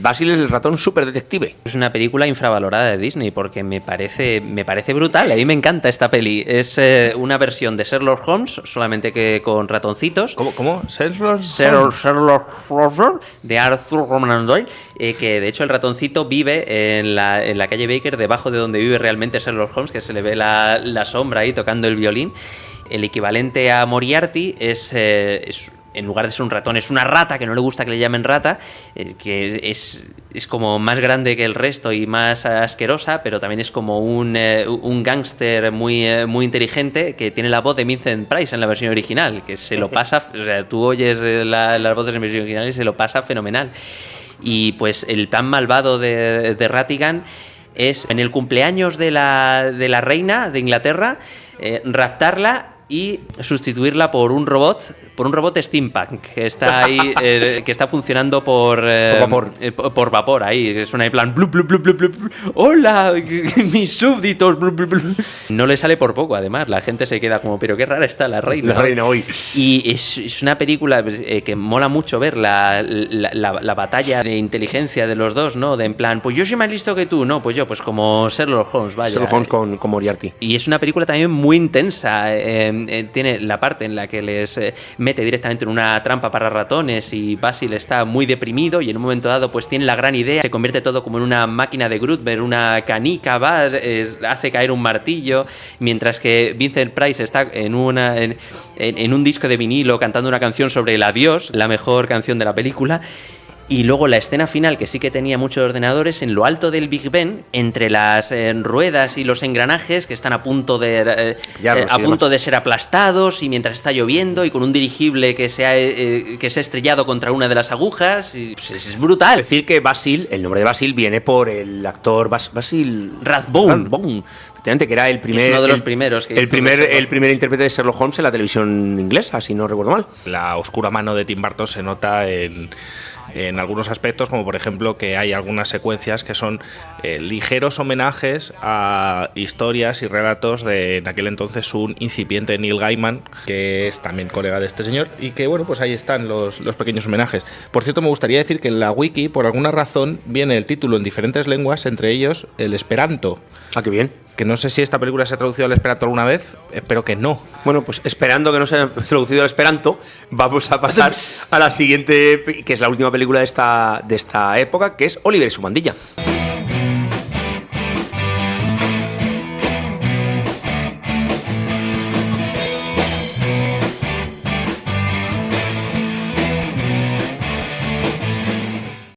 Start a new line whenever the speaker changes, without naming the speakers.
Basil es el ratón super detective.
Es una película infravalorada de Disney porque me parece, me parece brutal. A mí me encanta esta peli. Es eh, una versión de Sherlock Holmes, solamente que con ratoncitos.
¿Cómo? ¿Cómo? ¿Sherlock?
Sherlock, Sherlock Holmes de Arthur Conan Doyle, eh, que de hecho el ratoncito vive en la, en la calle Baker, debajo de donde vive realmente Sherlock Holmes, que se le ve la, la sombra ahí tocando el violín. El equivalente a Moriarty es, eh, es en lugar de ser un ratón, es una rata, que no le gusta que le llamen rata, eh, que es, es, como más grande que el resto y más asquerosa, pero también es como un, eh, un gángster muy, eh, muy inteligente que tiene la voz de Vincent Price en la versión original, que se lo pasa, o sea, tú oyes la, las voces en versión original y se lo pasa fenomenal. Y pues el plan malvado de, de Rattigan es en el cumpleaños de la, de la reina de Inglaterra, raptarla y sustituirla por un robot, por un robot steampunk que está ahí, eh, que está funcionando por, eh,
Por vapor.
eh, por por vapor ahí, suena en plan hola, mis súbditos, blu, blu, blu". no le sale por poco, además, la gente se queda como, pero qué rara está la reina.
La reina hoy.
Y es, es una película pues, eh, que mola mucho ver la, la, la- la batalla de inteligencia de los dos, ¿no? De en plan, pues yo soy más listo que tú, no, pues yo, pues como Sherlock Holmes, vaya.
Sherlock Holmes con, con Moriarty.
Y es una película también muy intensa. eh, eh, tiene la parte en la que les eh, mete directamente en una trampa para ratones y Basil está muy deprimido y en un momento dado pues tiene la gran idea, se convierte todo como en una máquina de Grutberg, una canica, va, hace caer un martillo, mientras que Vincent Price está en, una, en un disco de vinilo cantando una canción sobre el adiós, la mejor canción de la película. Y luego la escena final, que sí que tenía muchos ordenadores, en lo alto del Big Ben, entre las eh, ruedas y los engranajes que están a punto de eh,
Ya,
eh, a punto de ser aplastados y mientras está lloviendo y con un dirigible que se ha, eh, que se ha estrellado contra una de las agujas. y, pues, es, es brutal.
decir que Basil, el nombre de Basil viene por el actor Bas- Basil
Rathbone.
Rathbone, efectivamente, que era el primer.
uno de los
el-
primeros que
el primer, el primer intérprete de Sherlock Holmes en la televisión inglesa, si no recuerdo mal.
La oscura mano de Tim Burton se nota en, en algunos aspectos, como por ejemplo que hay algunas secuencias que son eh, ligeros homenajes a historias y relatos de en aquel entonces un incipiente Neil Gaiman, que es también colega de este señor, y que bueno, pues ahí están los, los pequeños homenajes. Por cierto, me gustaría decir que en la wiki, por alguna razón, viene el título en diferentes lenguas, entre ellos el esperanto.
Ah, qué bien.
Que no sé si esta película se ha traducido al esperanto alguna vez, espero que no.
Bueno, pues esperando que no se haya traducido al Esperanto, vamos a pasar a la siguiente, que es la última película de esta, de esta época, que es Oliver y su bandilla.